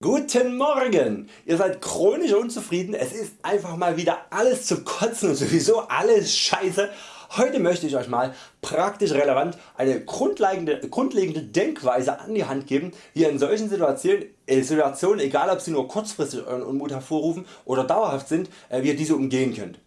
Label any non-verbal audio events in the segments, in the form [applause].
Guten Morgen! Ihr seid chronisch unzufrieden, es ist einfach mal wieder alles zu kotzen und sowieso alles scheiße. Heute möchte ich Euch mal praktisch relevant eine grundlegende, grundlegende Denkweise an die Hand geben, wie ihr in solchen Situationen, äh, Situationen egal ob sie nur kurzfristig Euren Unmut hervorrufen oder dauerhaft sind, äh, wie ihr diese umgehen könnt.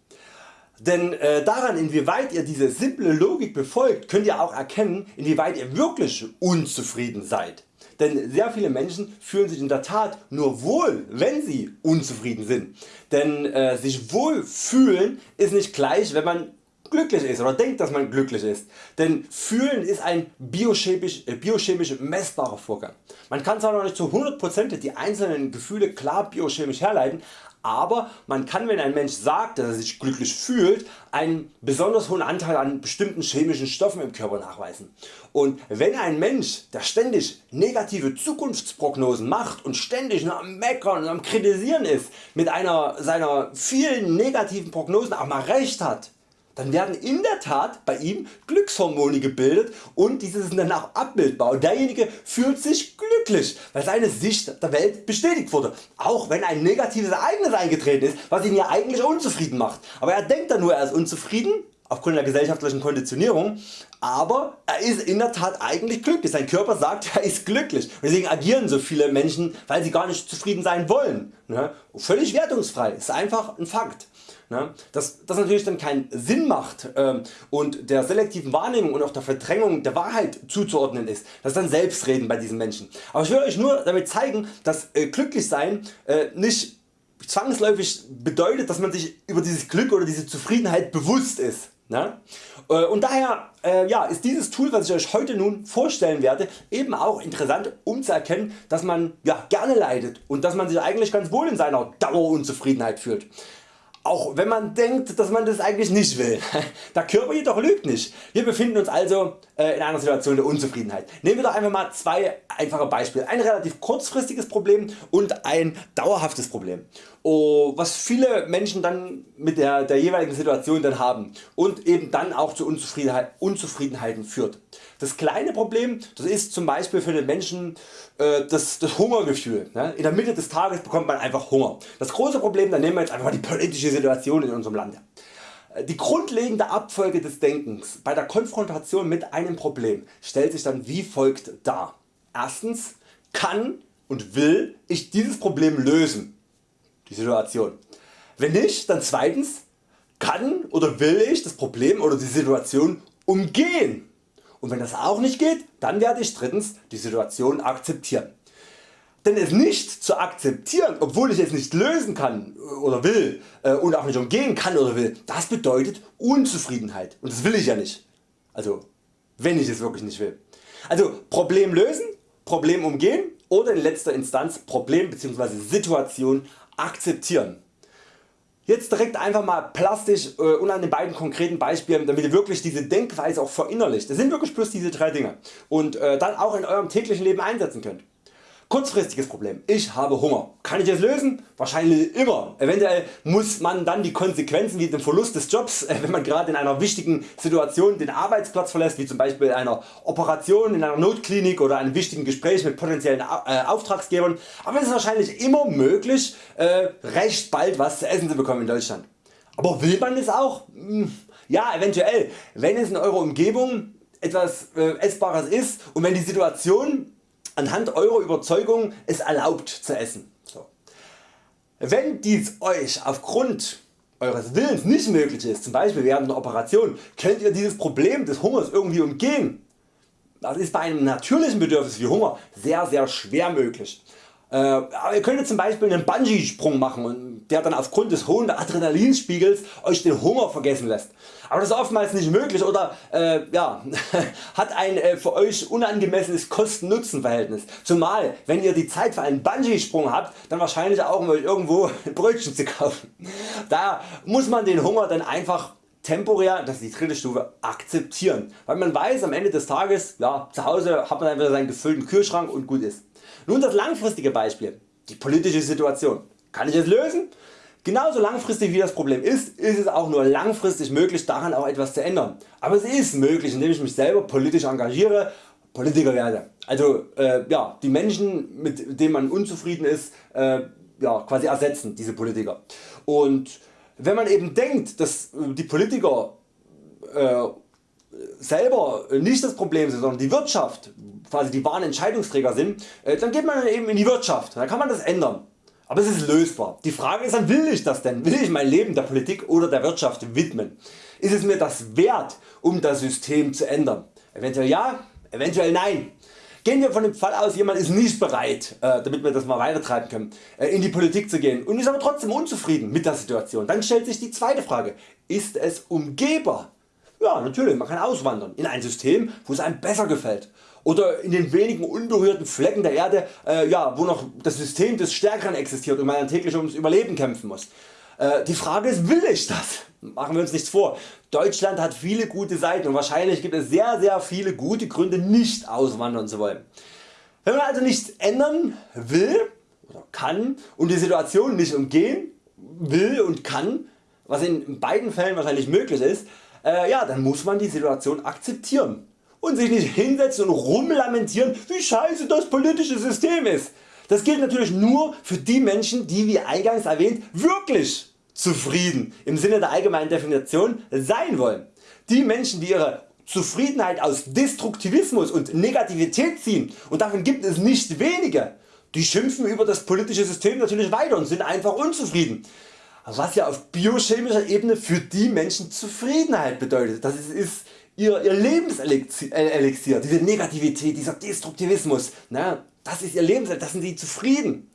Denn äh, daran inwieweit ihr diese simple Logik befolgt könnt ihr auch erkennen inwieweit ihr wirklich unzufrieden seid. Denn sehr viele Menschen fühlen sich in der Tat nur wohl wenn sie unzufrieden sind. Denn äh, sich wohl fühlen ist nicht gleich wenn man glücklich ist oder denkt dass man glücklich ist. Denn fühlen ist ein biochemisch, äh, biochemisch messbarer Vorgang. Man kann zwar noch nicht zu 100% die einzelnen Gefühle klar biochemisch herleiten, aber man kann wenn ein Mensch sagt dass er sich glücklich fühlt einen besonders hohen Anteil an bestimmten chemischen Stoffen im Körper nachweisen. Und wenn ein Mensch der ständig negative Zukunftsprognosen macht und ständig am Meckern und am Kritisieren ist, mit einer seiner vielen negativen Prognosen auch mal recht hat, dann werden in der Tat bei ihm Glückshormone gebildet und diese sind dann auch abbildbar und derjenige fühlt sich glücklich, weil seine Sicht der Welt bestätigt wurde, auch wenn ein negatives Ereignis eingetreten ist, was ihn ja eigentlich unzufrieden macht. Aber er denkt dann nur er ist unzufrieden aufgrund der gesellschaftlichen Konditionierung, aber er ist in der Tat eigentlich glücklich. Sein Körper sagt er ist glücklich. Und deswegen agieren so viele Menschen weil sie gar nicht zufrieden sein wollen. Ne? Völlig wertungsfrei, ist einfach ein Fakt. Ne? Dass das natürlich dann keinen Sinn macht ähm, und der selektiven Wahrnehmung und auch der Verdrängung der Wahrheit zuzuordnen ist, das ist dann Selbstreden bei diesen Menschen. Aber ich will Euch nur damit zeigen, dass äh, Glücklichsein äh, nicht zwangsläufig bedeutet, dass man sich über dieses Glück oder diese Zufriedenheit bewusst ist. Ne? Äh, und daher ist dieses Tool was ich Euch heute nun vorstellen werde eben auch interessant um zu erkennen dass man gerne leidet und dass man sich eigentlich ganz wohl in seiner Dauerunzufriedenheit fühlt. Auch wenn man denkt dass man das eigentlich nicht will. [laughs] Der Körper jedoch lügt nicht. Wir befinden uns also äh, in einer Situation der Unzufriedenheit. Nehmen wir doch einfach mal zwei einfache Beispiele. Ein relativ kurzfristiges Problem und ein dauerhaftes Problem. Oh, was viele Menschen dann mit der, der jeweiligen Situation dann haben und eben dann auch zu Unzufriedenheit, Unzufriedenheiten führt. Das kleine Problem das ist zum Beispiel für den Menschen äh, das, das Hungergefühl. Ne? In der Mitte des Tages bekommt man einfach Hunger. Das große Problem, dann nehmen wir jetzt einfach mal die politische Situation in unserem Land. Äh, die grundlegende Abfolge des Denkens bei der Konfrontation mit einem Problem stellt sich dann wie folgt dar. Erstens kann und will ich dieses Problem lösen. Die Situation. Wenn nicht, dann zweitens kann oder will ich das Problem oder die Situation umgehen. Und wenn das auch nicht geht, dann werde ich drittens die Situation akzeptieren. Denn es nicht zu akzeptieren, obwohl ich es nicht lösen kann oder will äh, und auch nicht umgehen kann oder will, das bedeutet Unzufriedenheit und das will ich ja nicht. Also wenn ich es wirklich nicht will. Also Problem lösen, Problem umgehen oder in letzter Instanz Problem bzw. Situation akzeptieren. Jetzt direkt einfach mal plastisch äh, und an den beiden konkreten Beispielen damit ihr wirklich diese Denkweise auch verinnerlicht. Das sind wirklich bloß diese drei Dinge und äh, dann auch in eurem täglichen Leben einsetzen könnt. Kurzfristiges Problem. Ich habe Hunger. Kann ich es lösen? Wahrscheinlich immer. Eventuell muss man dann die Konsequenzen wie den Verlust des Jobs, äh, wenn man gerade in einer wichtigen Situation den Arbeitsplatz verlässt, wie zum Beispiel einer Operation in einer Notklinik oder einem wichtigen Gespräch mit potenziellen äh, Auftragsgebern. Aber es ist wahrscheinlich immer möglich äh, recht bald was zu essen zu bekommen in Deutschland. Aber will man es auch? Hm, ja eventuell. Wenn es in eurer Umgebung etwas Essbares ist und wenn die Situation anhand eurer Überzeugung es erlaubt zu essen. Wenn dies Euch aufgrund Eures Willens nicht möglich ist, zum Beispiel während einer Operation, könnt ihr dieses Problem des Hungers irgendwie umgehen. Das ist bei einem natürlichen Bedürfnis wie Hunger sehr sehr schwer möglich. Äh, aber ihr könntet zum Beispiel einen Bungee Sprung machen und der dann aufgrund des hohen Adrenalinspiegels Euch den Hunger vergessen lässt. Aber das ist oftmals nicht möglich oder äh, ja, [laughs] hat ein äh, für Euch unangemessenes Kosten-Nutzen Verhältnis. Zumal wenn ihr die Zeit für einen Bungee Sprung habt, dann wahrscheinlich auch um Euch irgendwo [laughs] Brötchen zu kaufen. Da muss man den Hunger dann einfach temporär, das ist die dritte Stufe, akzeptieren, weil man weiß am Ende des Tages, ja, zu Hause hat man einfach seinen gefüllten Kühlschrank und gut ist. Nun das langfristige Beispiel, die politische Situation. Kann ich es lösen? Genauso langfristig wie das Problem ist, ist es auch nur langfristig möglich daran auch etwas zu ändern. Aber es ist möglich indem ich mich selber politisch engagiere, Politiker werde. Also äh, ja, die Menschen mit denen man unzufrieden ist äh, ja, quasi ersetzen diese Politiker. Und wenn man eben denkt dass die Politiker äh, selber nicht das Problem sind, sondern die Wirtschaft quasi die wahren Entscheidungsträger sind, äh, dann geht man eben in die Wirtschaft, dann kann man das ändern. Aber es ist lösbar. Die Frage ist dann will ich das denn? Will ich mein Leben der Politik oder der Wirtschaft widmen? Ist es mir das wert um das System zu ändern? Eventuell ja, eventuell nein. Gehen wir von dem Fall aus jemand ist nicht bereit, äh, damit wir das mal weitertreiben können, äh, in die Politik zu gehen und ist aber trotzdem unzufrieden mit der Situation. Dann stellt sich die zweite Frage, ist es umgehbar? Ja natürlich, man kann auswandern in ein System wo es einem besser gefällt oder in den wenigen unberührten Flecken der Erde äh, ja, wo noch das System des Stärkeren existiert und man täglich ums Überleben kämpfen muss. Äh, die Frage ist will ich das? Machen wir uns nichts vor. Deutschland hat viele gute Seiten und wahrscheinlich gibt es sehr sehr viele gute Gründe nicht auswandern zu wollen. Wenn man also nichts ändern will oder kann und die Situation nicht umgehen will und kann, was in beiden Fällen wahrscheinlich möglich ist, äh, ja, dann muss man die Situation akzeptieren und sich nicht hinsetzen und rumlamentieren wie scheiße das politische System ist. Das gilt natürlich nur für die Menschen die wie eingangs erwähnt wirklich zufrieden im Sinne der allgemeinen Definition sein wollen. Die Menschen die ihre Zufriedenheit aus Destruktivismus und Negativität ziehen und davon gibt es nicht wenige, die schimpfen über das politische System natürlich weiter und sind einfach unzufrieden. Was ja auf biochemischer Ebene für die Menschen Zufriedenheit bedeutet. Das ist ihr, ihr Lebenselixier, diese Negativität, dieser Destruktivismus, ne, das ist ihr Lebenselixier, das sind sie zufrieden.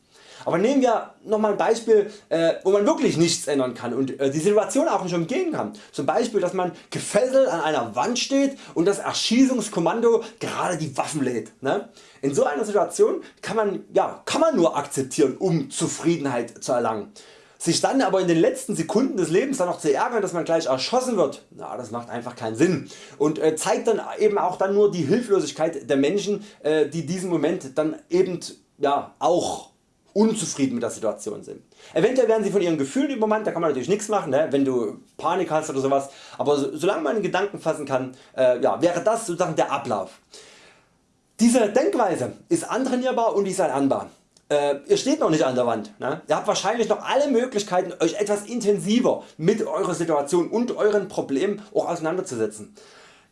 Aber nehmen wir nochmal ein Beispiel äh, wo man wirklich nichts ändern kann und äh, die Situation auch nicht umgehen kann. Zum Beispiel dass man gefesselt an einer Wand steht und das Erschießungskommando gerade die Waffen lädt. Ne? In so einer Situation kann man, ja, kann man nur akzeptieren um Zufriedenheit zu erlangen. Sich dann aber in den letzten Sekunden des Lebens dann noch zu ärgern dass man gleich erschossen wird, na, das macht einfach keinen Sinn und äh, zeigt dann eben auch dann nur die Hilflosigkeit der Menschen äh, die diesen Moment dann eben ja, auch unzufrieden mit der Situation sind. Eventuell werden sie von ihren Gefühlen übermannt, da kann man natürlich nichts machen, ne, wenn du Panik hast oder sowas, aber so, solange man den Gedanken fassen kann, äh, ja, wäre das sozusagen der Ablauf. Diese Denkweise ist antrainierbar und ist erlernbar. Äh, ihr steht noch nicht an der Wand. Ne? Ihr habt wahrscheinlich noch alle Möglichkeiten Euch etwas intensiver mit eurer Situation und euren Problemen auch auseinanderzusetzen.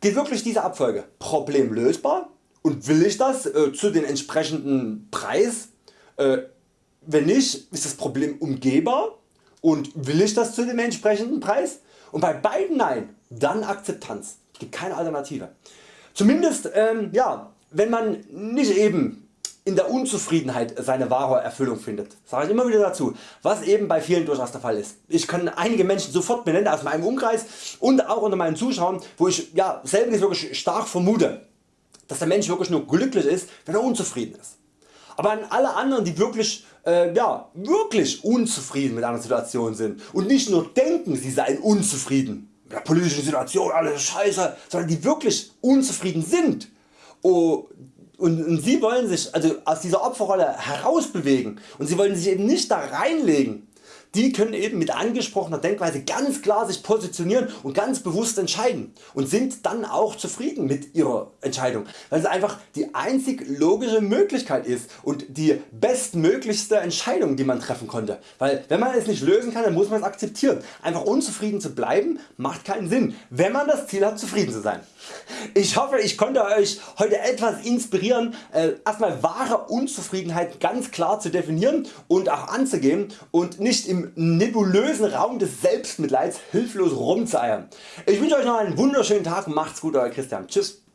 Geht wirklich diese Abfolge Problem lösbar und will ich das äh, zu den entsprechenden Preis? Äh, wenn nicht ist das Problem umgehbar und will ich das zu dem entsprechenden Preis? Und bei beiden Nein, dann Akzeptanz. Es gibt keine Alternative. Zumindest ähm, ja, wenn man nicht eben in der Unzufriedenheit seine wahre Erfüllung findet. Sage ich immer wieder dazu, was eben bei vielen durchaus der Fall ist. Ich kann einige Menschen sofort benennen aus meinem Umkreis und auch unter meinen Zuschauern, wo ich ja, selber wirklich stark vermute, dass der Mensch wirklich nur glücklich ist, wenn er unzufrieden ist. Aber an alle anderen die wirklich, äh, ja, wirklich unzufrieden mit einer Situation sind und nicht nur denken sie seien unzufrieden mit der politischen Situation, alles scheiße, sondern die wirklich unzufrieden sind, oh, und, und Sie wollen sich also aus dieser Opferrolle herausbewegen. Und Sie wollen sich eben nicht da reinlegen die können eben mit angesprochener Denkweise ganz klar sich positionieren und ganz bewusst entscheiden und sind dann auch zufrieden mit ihrer Entscheidung, weil es einfach die einzig logische Möglichkeit ist und die bestmöglichste Entscheidung die man treffen konnte, weil wenn man es nicht lösen kann dann muss man es akzeptieren. Einfach unzufrieden zu bleiben macht keinen Sinn, wenn man das Ziel hat zufrieden zu sein. Ich hoffe ich konnte Euch heute etwas inspirieren äh, erstmal wahre Unzufriedenheit ganz klar zu definieren und auch anzugehen und nicht im nebulösen Raum des Selbstmitleids hilflos rumzueiern. Ich wünsche Euch noch einen wunderschönen Tag, macht's gut Euer Christian, tschüss.